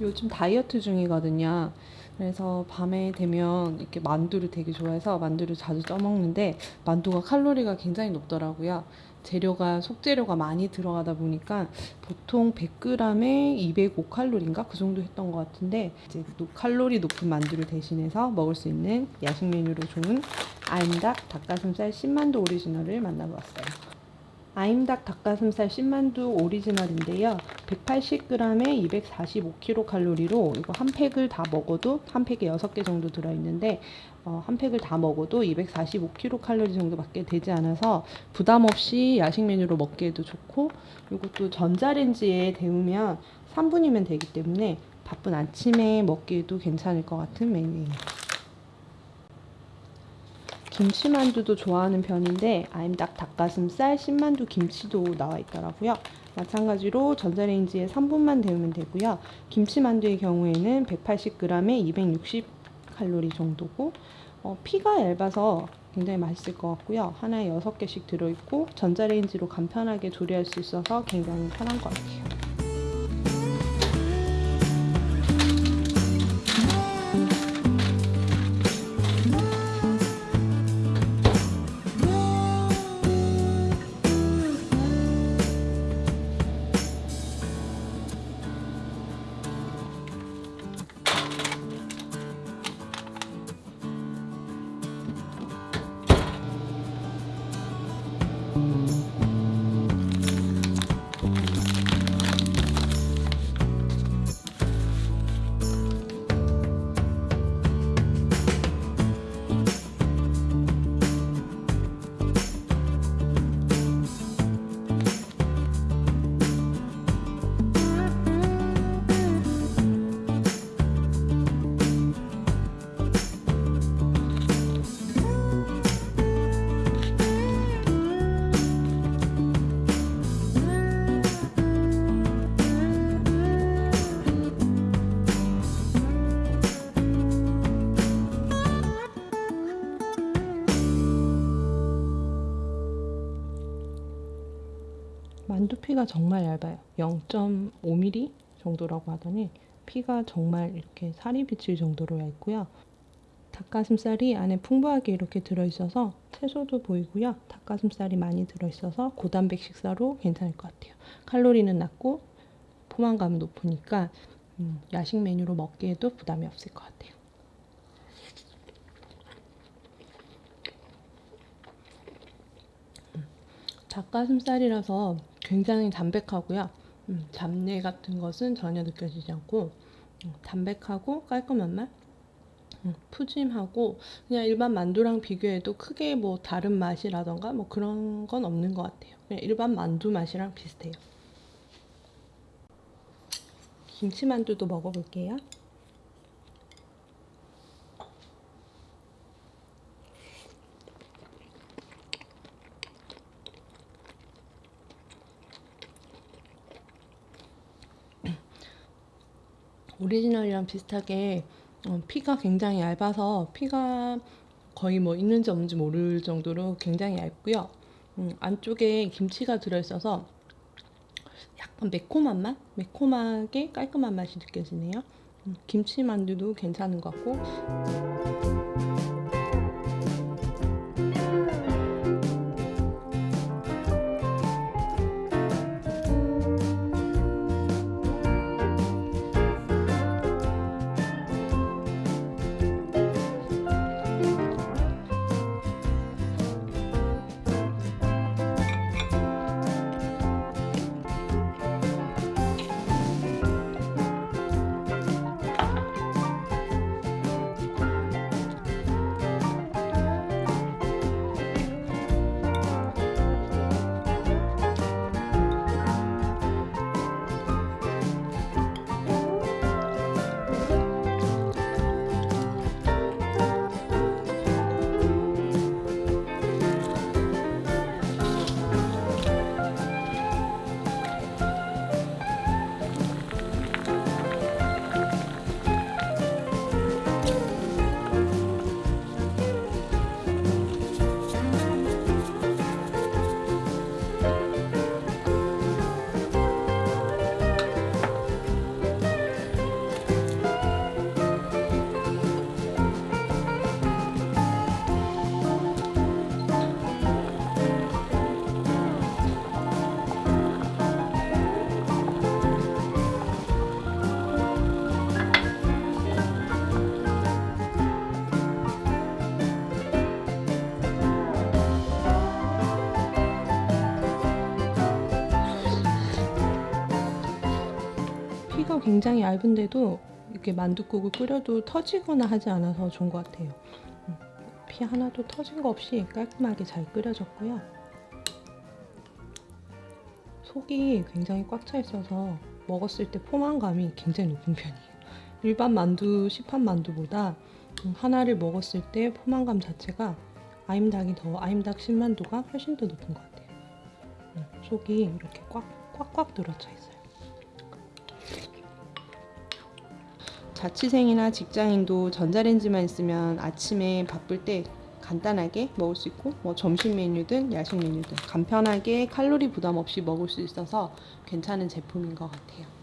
요즘 다이어트 중이거든요. 그래서 밤이 되면 이렇게 만두를 되게 좋아해서 만두를 자주 쪄먹는데 만두가 칼로리가 굉장히 높더라고요. 재료가 속재료가 많이 들어가다 보니까 보통 100g에 205칼로리인가 그 정도 했던 것 같은데 이제 노- 칼로리 높은 만두를 대신해서 먹을 수 있는 야식 메뉴로 좋은 아임닭 닭가슴살 찐만두 오리지널을 만나보았어요. 아임닭 닭가슴살 찐만두 오리지널인데요. 180g에 245kcal로 이거 한 팩을 다 먹어도 한 팩에 6개 정도 들어있는데 어, 한 팩을 다 먹어도 245kcal 정도밖에 되지 않아서 부담 없이 야식 메뉴로 먹기에도 좋고 이것도 전자레인지에 데우면 3분이면 되기 때문에 바쁜 아침에 먹기에도 괜찮을 것 같은 메뉴예요. 김치만두도 좋아하는 편인데 아임닭 닭가슴살 신만두 김치도 나와 있더라고요. 마찬가지로 전자레인지에 3분만 데우면 되고요. 김치만두의 경우에는 180g에 260칼로리 정도고 어, 피가 얇아서 굉장히 맛있을 것 같고요. 하나에 6개씩 들어있고 전자레인지로 간편하게 조리할 수 있어서 굉장히 편한 것 같아요. 만두 피가 정말 얇아요. 0.5mm 정도라고 하더니 피가 정말 이렇게 살이 비칠 정도로 얇고요. 닭가슴살이 안에 풍부하게 이렇게 들어있어서 채소도 보이고요. 닭가슴살이 많이 들어있어서 고단백 식사로 괜찮을 것 같아요. 칼로리는 낮고 포만감은 높으니까 음, 야식 메뉴로 먹기에도 부담이 없을 것 같아요. 닭가슴살이라서 굉장히 담백하고요. 음, 잡내 같은 것은 전혀 느껴지지 않고 음, 담백하고 깔끔한 맛, 음, 푸짐하고 그냥 일반 만두랑 비교해도 크게 뭐 다른 맛이라던가 뭐 그런 건 없는 것 같아요. 그냥 일반 만두 맛이랑 비슷해요. 김치만두도 먹어볼게요. 오리지널이랑 비슷하게 어, 피가 굉장히 얇아서 피가 거의 뭐 있는지 없는지 모를 정도로 굉장히 얇고요. 음, 안쪽에 김치가 들어있어서 약간 매콤한 맛? 매콤하게 깔끔한 맛이 느껴지네요. 음, 김치 만두도 괜찮은 것 같고 굉장히 얇은데도 이렇게 만둣국을 끓여도 터지거나 하지 않아서 좋은 것 같아요. 음, 피 하나도 터진 거 없이 깔끔하게 잘 끓여졌고요. 속이 굉장히 꽉 차 있어서 먹었을 때 포만감이 굉장히 높은 편이에요. 일반 만두, 시판 만두보다 음, 하나를 먹었을 때 포만감 자체가 아임닭이 더 아임닭 신만두가 훨씬 더 높은 것 같아요. 음, 속이 이렇게 꽉 꽉꽉 들어차 있어요. 자취생이나 직장인도 전자레인지만 있으면 아침에 바쁠 때 간단하게 먹을 수 있고 뭐 점심 메뉴든 야식 메뉴든 간편하게 칼로리 부담 없이 먹을 수 있어서 괜찮은 제품인 것 같아요.